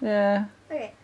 Yeah. Okay.